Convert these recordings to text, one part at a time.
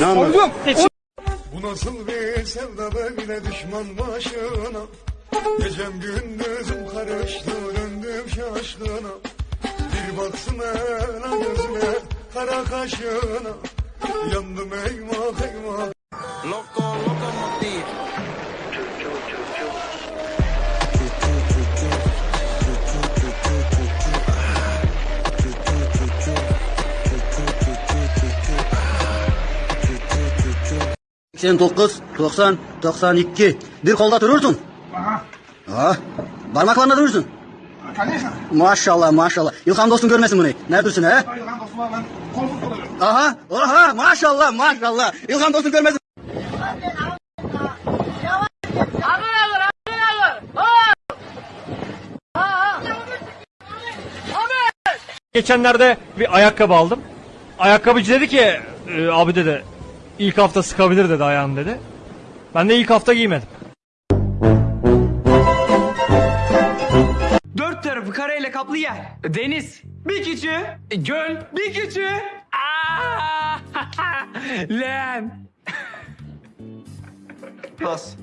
Sordum. Bu nasıl bir sevda böyle düşman başına? Gecem gündüzüm karıştı döndüm şaşkına. Bir baksın ela gözüne kara kaşına. Yandım eyvah eyvah. Sen 9, 90, 92. Bir kolda durursun. Aha. Parmaklarına durursun. Maşallah maşallah. İlham dostun görmesin bunu. Neredesin he? Aha, aha maşallah maşallah. İlham dostun görmesin. Geçenlerde bir ayakkabı aldım. Ayakkabıcı dedi ki "E, abi dedi ilk hafta sıkabilir dedi ayağını dedi. Ben de ilk hafta giymedim. Dört tarafı kareyle kaplı yer. Deniz. Bir küçüğü. Göl. Bir küçüğü. Aa! Leğen. Pas.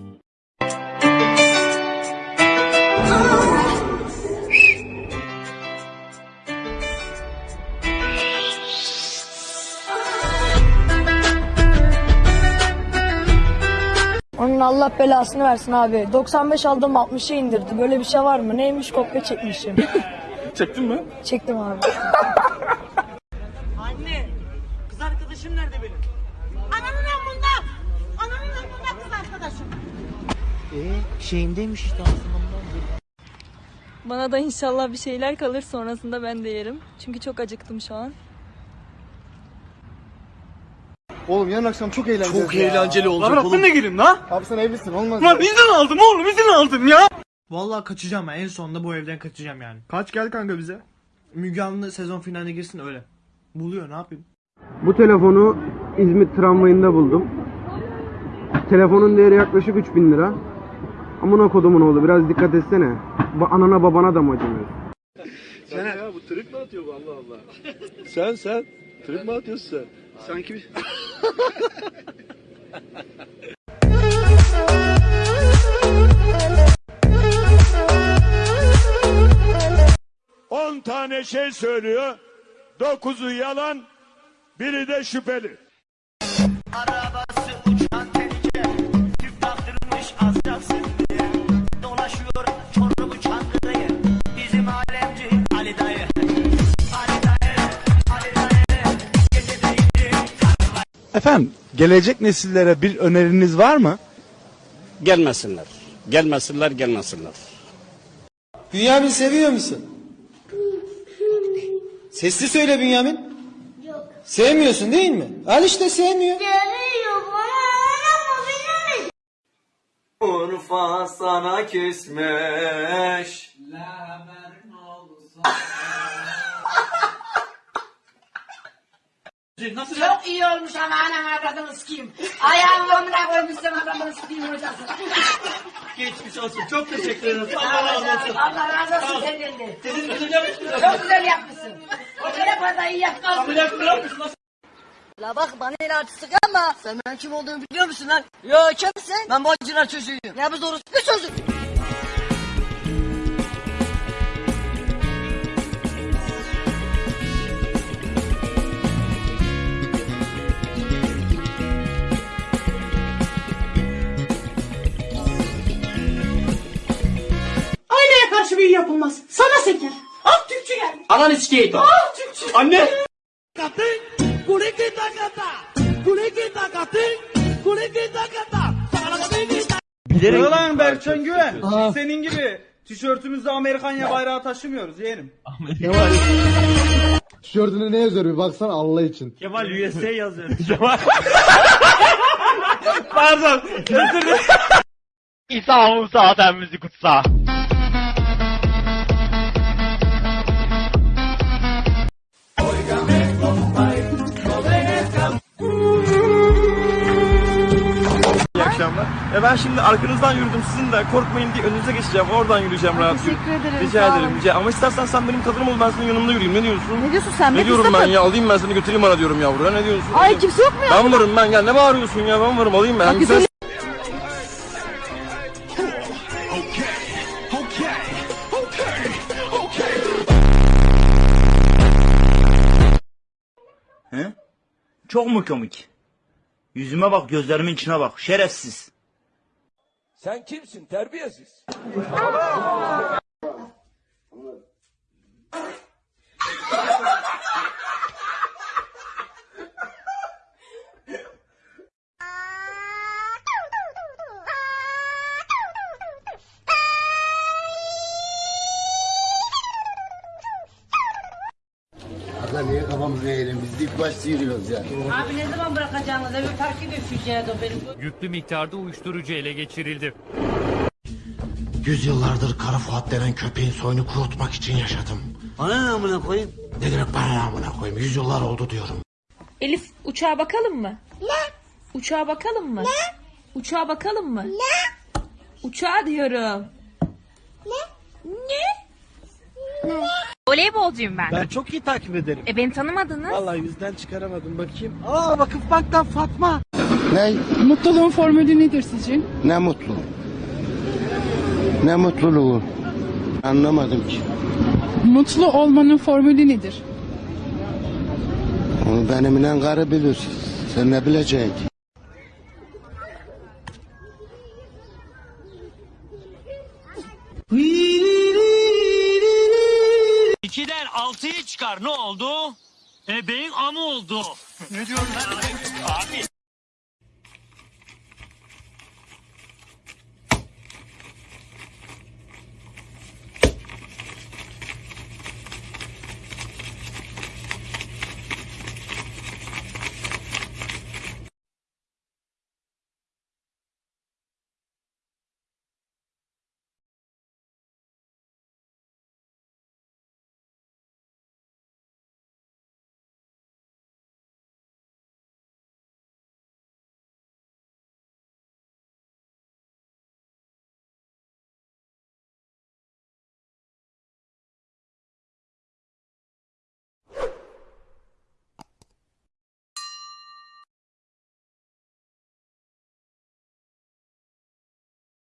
Allah belasını versin abi. 95 aldım 60'a indirdi. Böyle bir şey var mı? Neymiş kopya çekmişim. Çektin mi? Çektim abi. Anne, kız arkadaşım nerede benim? Ananın amında. Ananın amında kız arkadaşım. Bana da inşallah bir şeyler kalır sonrasında ben de yerim. Çünkü çok acıktım şu an. Oğlum yarın akşam çok eğlenceli. Çok eğlenceli olacak Lan ben de gireyim la. Abi sen evlisin olmaz. Lan izin aldım oğlum izin aldım ya. Vallahi kaçacağım ben. En sonunda bu evden kaçacağım yani. Kaç gel kanka bize. Müge Anlı sezon finaline girsin öyle. Buluyor ne yapayım? Bu telefonu İzmit tramvayında buldum. Telefonun değeri yaklaşık 3000 lira. Amına kodumun oğlu biraz dikkat etsene. Ba anana babana da mı acımıyor? Sen sen trip mi atıyorsun sen? Sanki bir... On tane şey söylüyor. Dokuzu yalan, biri de şüpheli. Efendim, gelecek nesillere bir öneriniz var mı? Gelmesinler. Gelmesinler gelmesinler. Bünyamin seviyor musun? Sesli söyle Bünyamin. Yok. Sevmiyorsun değil mi? Al işte sevmiyor. Urfa sana küsmüş. Çok iyi olmuş ama anam avradını sikeyim. Ayağımı omuna koymuşsun avradını sikeyim hocası. Geçmiş olsun. Çok teşekkür ederim. Allah razı olsun. Allah razı olsun senden de. Sizin güzel yapmışsınız. Çok güzel yapmışsın. O telefonu da iyi yaptın. Ameliyat mı yapmışsınız? La bak bana el artistik ama sen ben kim olduğumu biliyor musun lan? Yo kimsin? Ben bacılar çocuğuyum. Ya biz orospu çocuk. Türkçü geldi. Ananı sikeyim. Ah Türkçü. Anne. Bilerek. Lan Berkcan Güven. Senin gibi tişörtümüzde Amerikanya bayrağı taşımıyoruz yeğenim. Tişörtüne ne yazıyor bir baksana Allah için. Kemal USA yazıyor. Kemal. Pardon. İsa Musa müzik kutsa. E ben şimdi arkanızdan yürüdüm sizin de korkmayın diye önünüze geçeceğim. Oradan yürüyeceğim rahat. Teşekkür ederim. Rica sağ ederim. olun. Rica. Ama istersen sen benim kadınım ol ben senin yanımda yürüyeyim. Ne diyorsun? Ne diyorsun sen? Ne be diyorum ben ya? Alayım ben seni götüreyim bana diyorum yavru. Ne diyorsun? Ay kimse yok mu ya? Ben varım ben gel. Ne bağırıyorsun ya? Ben varım alayım ben. Bak, Güzel. güzel- He? Çok mu komik? Yüzüme bak, gözlerimin içine bak. Şerefsiz. Sen kimsin terbiyesiz? Eğelim? Biz de ilk başta yürüyoruz ya. Abi ne zaman bırakacaksınız? Evi park edeceğiz o benim. Yüklü miktarda uyuşturucu ele geçirildi. Yüzyıllardır Kara Fuat denen köpeğin soyunu kurutmak için yaşadım. Bana ne amına koyayım? Ne demek bana amına koyayım? Yüzyıllar oldu diyorum. Elif uçağa bakalım mı? Ne? Uçağa bakalım mı? Ne? Uçağa bakalım mı? Ne? Uçağa diyorum. Ne? Ne? Voleybolcuyum ben. Ben çok iyi takip ederim. E beni tanımadınız. Vallahi yüzden çıkaramadım bakayım. Aa Vakıf Bank'tan Fatma. Ne? Mutluluğun formülü nedir sizce? Ne mutlu. Ne mutluluğu. Anlamadım ki. Mutlu olmanın formülü nedir? Onu benimle karı bilir. Sen ne bileceksin? altıyı çıkar. Ne oldu? Ebeğin amı oldu. ne diyorsun? Abi.